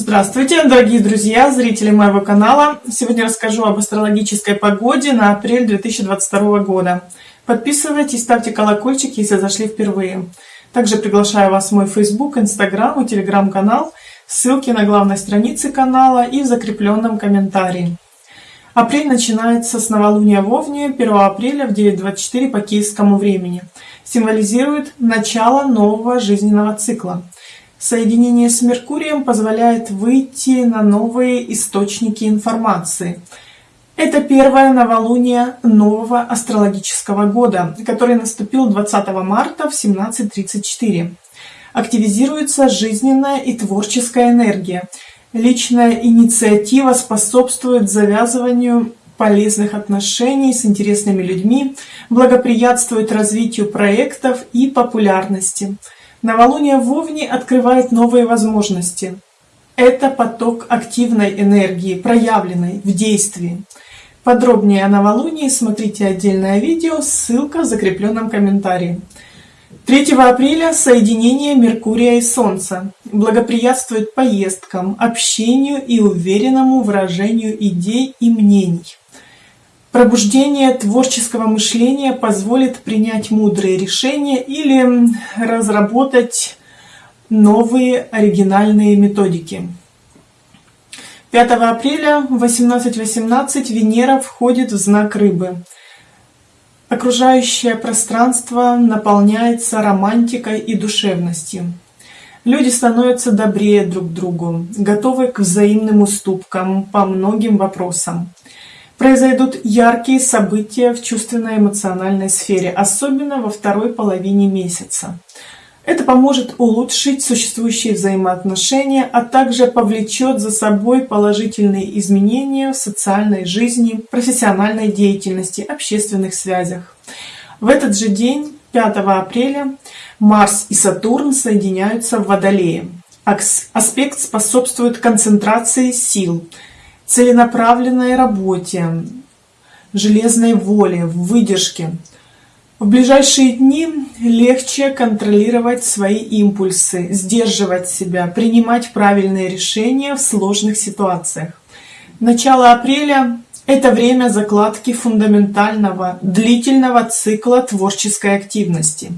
Здравствуйте, дорогие друзья, зрители моего канала. Сегодня расскажу об астрологической погоде на апрель 2022 года. Подписывайтесь, ставьте колокольчик, если зашли впервые. Также приглашаю вас в мой Facebook, Instagram и Telegram канал. Ссылки на главной странице канала и в закрепленном комментарии. Апрель начинается с новолуния в Овне 1 апреля в 9.24 по киевскому времени. Символизирует начало нового жизненного цикла – Соединение с Меркурием позволяет выйти на новые источники информации. Это первое новолуние нового астрологического года, который наступил 20 марта в 17.34. Активизируется жизненная и творческая энергия. Личная инициатива способствует завязыванию полезных отношений с интересными людьми, благоприятствует развитию проектов и популярности – Новолуние в Овне открывает новые возможности. Это поток активной энергии, проявленной в действии. Подробнее о новолунии смотрите отдельное видео, ссылка в закрепленном комментарии. 3 апреля соединение Меркурия и Солнца благоприятствует поездкам, общению и уверенному выражению идей и мнений. Пробуждение творческого мышления позволит принять мудрые решения или разработать новые оригинальные методики. 5 апреля в 18.18 .18 Венера входит в знак Рыбы. Окружающее пространство наполняется романтикой и душевностью. Люди становятся добрее друг другу, готовы к взаимным уступкам по многим вопросам. Произойдут яркие события в чувственно-эмоциональной сфере, особенно во второй половине месяца. Это поможет улучшить существующие взаимоотношения, а также повлечет за собой положительные изменения в социальной жизни, профессиональной деятельности, общественных связях. В этот же день, 5 апреля, Марс и Сатурн соединяются в Водолее. Аспект способствует концентрации сил, целенаправленной работе, железной воле, выдержке. В ближайшие дни легче контролировать свои импульсы, сдерживать себя, принимать правильные решения в сложных ситуациях. Начало апреля – это время закладки фундаментального, длительного цикла творческой активности.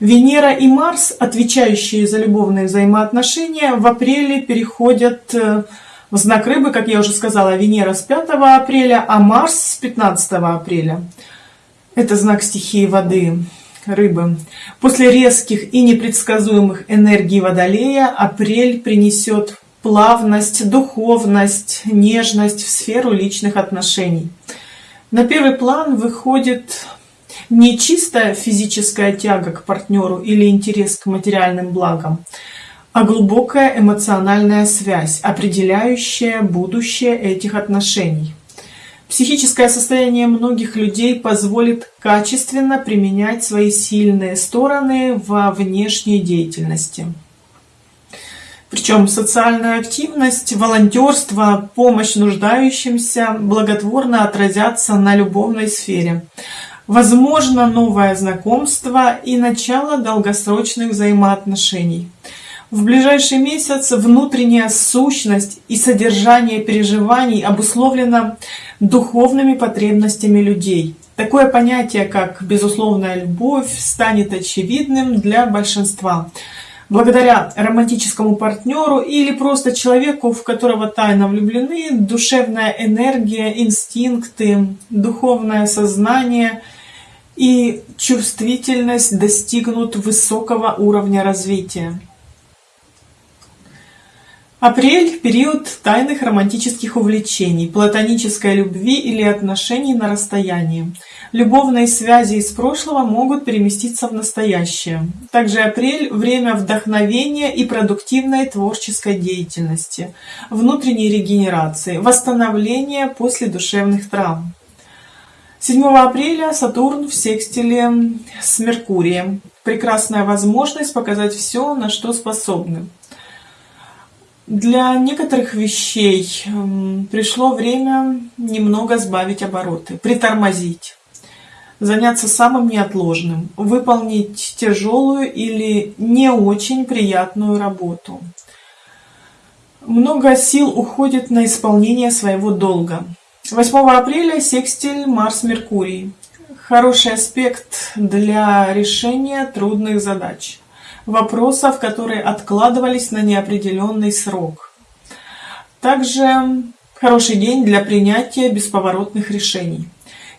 Венера и Марс, отвечающие за любовные взаимоотношения, в апреле переходят э, в знак рыбы, как я уже сказала, Венера с 5 апреля, а Марс с 15 апреля. Это знак стихии воды, рыбы. После резких и непредсказуемых энергий Водолея апрель принесет плавность, духовность, нежность в сферу личных отношений. На первый план выходит не чистая физическая тяга к партнеру или интерес к материальным благам, а глубокая эмоциональная связь, определяющая будущее этих отношений. Психическое состояние многих людей позволит качественно применять свои сильные стороны во внешней деятельности. Причем социальная активность, волонтерство, помощь нуждающимся благотворно отразятся на любовной сфере. Возможно новое знакомство и начало долгосрочных взаимоотношений. В ближайший месяц внутренняя сущность и содержание переживаний обусловлено духовными потребностями людей. Такое понятие, как безусловная любовь, станет очевидным для большинства. Благодаря романтическому партнеру или просто человеку, в которого тайно влюблены, душевная энергия, инстинкты, духовное сознание и чувствительность достигнут высокого уровня развития. Апрель – период тайных романтических увлечений, платонической любви или отношений на расстоянии. Любовные связи из прошлого могут переместиться в настоящее. Также апрель – время вдохновения и продуктивной творческой деятельности, внутренней регенерации, восстановления после душевных травм. 7 апреля Сатурн в секстиле с Меркурием. Прекрасная возможность показать все, на что способны. Для некоторых вещей эм, пришло время немного сбавить обороты, притормозить, заняться самым неотложным, выполнить тяжелую или не очень приятную работу. Много сил уходит на исполнение своего долга. 8 апреля секстиль Марс-Меркурий. Хороший аспект для решения трудных задач. Вопросов, которые откладывались на неопределенный срок. Также хороший день для принятия бесповоротных решений.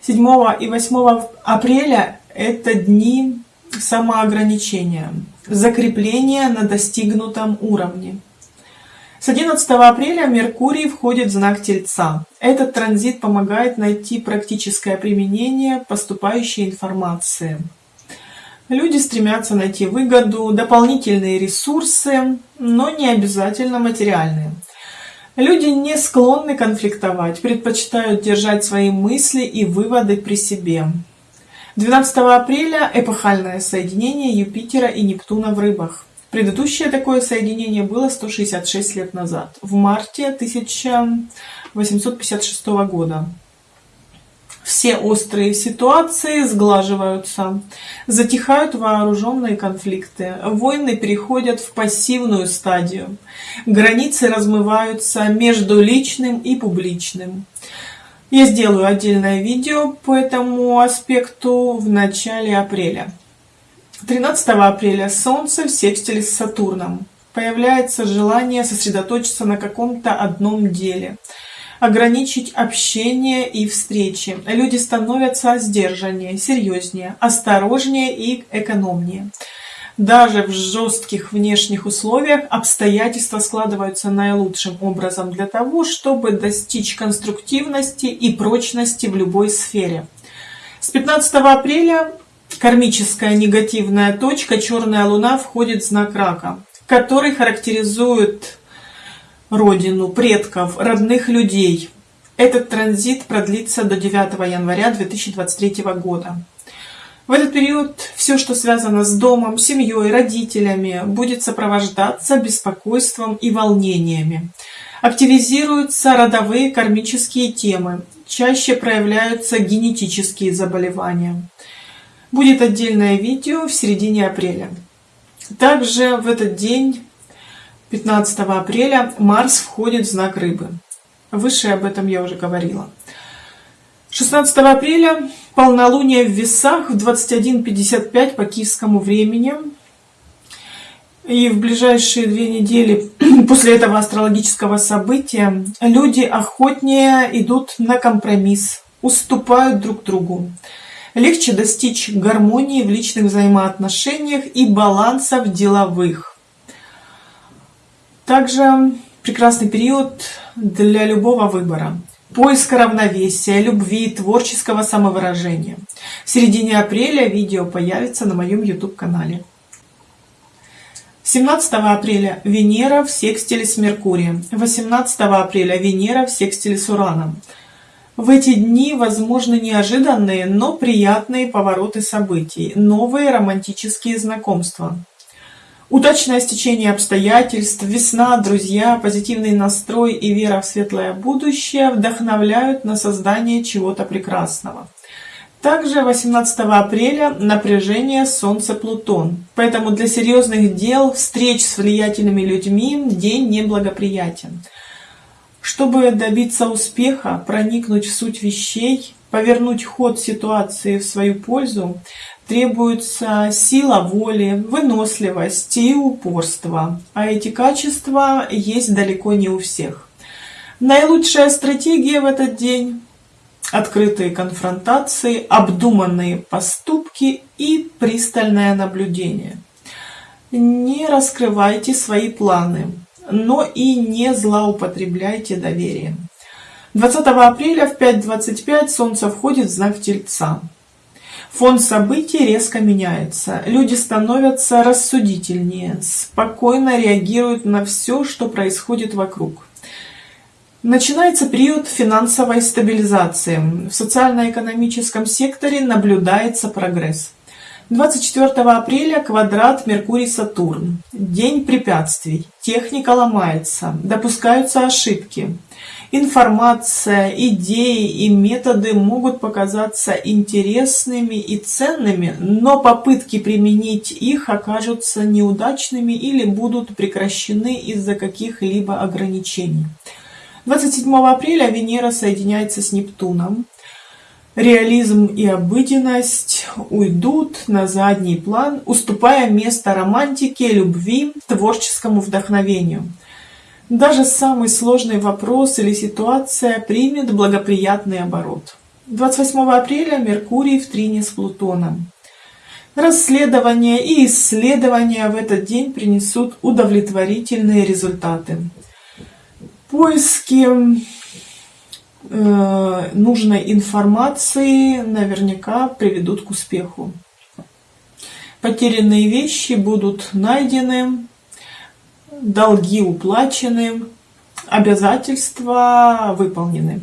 7 и 8 апреля – это дни самоограничения, закрепления на достигнутом уровне. С 11 апреля Меркурий входит в знак Тельца. Этот транзит помогает найти практическое применение поступающей информации. Люди стремятся найти выгоду, дополнительные ресурсы, но не обязательно материальные. Люди не склонны конфликтовать, предпочитают держать свои мысли и выводы при себе. 12 апреля эпохальное соединение Юпитера и Нептуна в рыбах. Предыдущее такое соединение было 166 лет назад, в марте 1856 года. Все острые ситуации сглаживаются, затихают вооруженные конфликты, войны переходят в пассивную стадию, границы размываются между личным и публичным. Я сделаю отдельное видео по этому аспекту в начале апреля. 13 апреля Солнце в секстиле с Сатурном. Появляется желание сосредоточиться на каком-то одном деле, ограничить общение и встречи. Люди становятся сдержаннее, серьезнее, осторожнее и экономнее. Даже в жестких внешних условиях обстоятельства складываются наилучшим образом для того, чтобы достичь конструктивности и прочности в любой сфере. С 15 апреля Кармическая негативная точка, черная луна, входит в знак рака, который характеризует родину, предков, родных людей. Этот транзит продлится до 9 января 2023 года. В этот период все, что связано с домом, семьей, родителями, будет сопровождаться беспокойством и волнениями. Активизируются родовые кармические темы, чаще проявляются генетические заболевания. Будет отдельное видео в середине апреля. Также в этот день, 15 апреля, Марс входит в знак Рыбы. Выше об этом я уже говорила. 16 апреля полнолуние в весах в 21.55 по киевскому времени. И в ближайшие две недели после этого астрологического события люди охотнее идут на компромисс, уступают друг другу легче достичь гармонии в личных взаимоотношениях и баланса в деловых. Также прекрасный период для любого выбора. Поиска равновесия, любви, творческого самовыражения. В середине апреля видео появится на моем YouTube-канале. 17 апреля Венера в секстиле с Меркурием. 18 апреля Венера в секстиле с Ураном. В эти дни возможны неожиданные, но приятные повороты событий, новые романтические знакомства. Удачное стечение обстоятельств, весна, друзья, позитивный настрой и вера в светлое будущее вдохновляют на создание чего-то прекрасного. Также 18 апреля напряжение Солнце-Плутон, поэтому для серьезных дел, встреч с влиятельными людьми день неблагоприятен. Чтобы добиться успеха, проникнуть в суть вещей, повернуть ход ситуации в свою пользу, требуется сила воли, выносливость и упорство. А эти качества есть далеко не у всех. Наилучшая стратегия в этот день – открытые конфронтации, обдуманные поступки и пристальное наблюдение. Не раскрывайте свои планы но и не злоупотребляйте доверием. 20 апреля в 5.25 Солнце входит в знак Тельца. Фон событий резко меняется. Люди становятся рассудительнее, спокойно реагируют на все, что происходит вокруг. Начинается период финансовой стабилизации. В социально-экономическом секторе наблюдается прогресс. 24 апреля квадрат Меркурий-Сатурн. День препятствий. Техника ломается. Допускаются ошибки. Информация, идеи и методы могут показаться интересными и ценными, но попытки применить их окажутся неудачными или будут прекращены из-за каких-либо ограничений. 27 апреля Венера соединяется с Нептуном. Реализм и обыденность уйдут на задний план, уступая место романтике, любви, творческому вдохновению. Даже самый сложный вопрос или ситуация примет благоприятный оборот. 28 апреля Меркурий в трине с Плутоном. Расследования и исследования в этот день принесут удовлетворительные результаты. Поиски э, нужной информации наверняка приведут к успеху. Потерянные вещи будут найдены, долги уплачены, обязательства выполнены.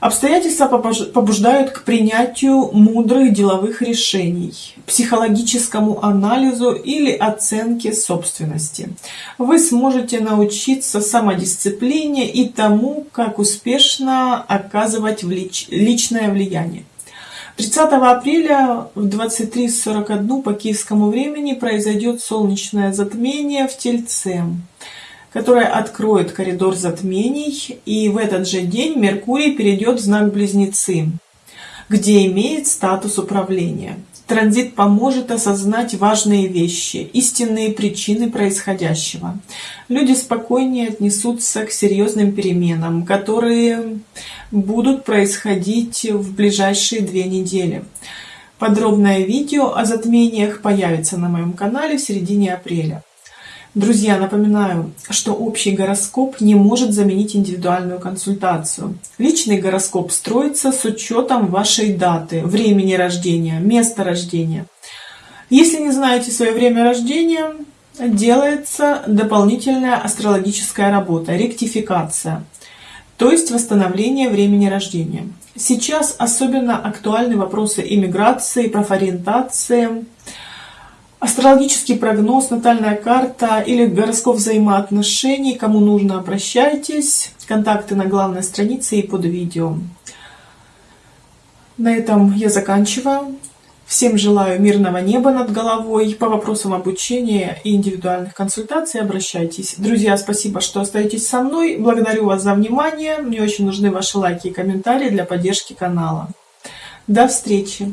Обстоятельства побуждают к принятию мудрых деловых решений, психологическому анализу или оценке собственности. Вы сможете научиться самодисциплине и тому, как успешно оказывать личное влияние. 30 апреля в 23.41 по киевскому времени произойдет солнечное затмение в Тельце которая откроет коридор затмений, и в этот же день Меркурий перейдет в знак Близнецы, где имеет статус управления. Транзит поможет осознать важные вещи, истинные причины происходящего. Люди спокойнее отнесутся к серьезным переменам, которые будут происходить в ближайшие две недели. Подробное видео о затмениях появится на моем канале в середине апреля. Друзья, напоминаю, что общий гороскоп не может заменить индивидуальную консультацию. Личный гороскоп строится с учетом вашей даты, времени рождения, места рождения. Если не знаете свое время рождения, делается дополнительная астрологическая работа, ректификация, то есть восстановление времени рождения. Сейчас особенно актуальны вопросы иммиграции, профориентации, Астрологический прогноз, натальная карта или гороскоп взаимоотношений. Кому нужно, обращайтесь. Контакты на главной странице и под видео. На этом я заканчиваю. Всем желаю мирного неба над головой. По вопросам обучения и индивидуальных консультаций обращайтесь. Друзья, спасибо, что остаетесь со мной. Благодарю вас за внимание. Мне очень нужны ваши лайки и комментарии для поддержки канала. До встречи!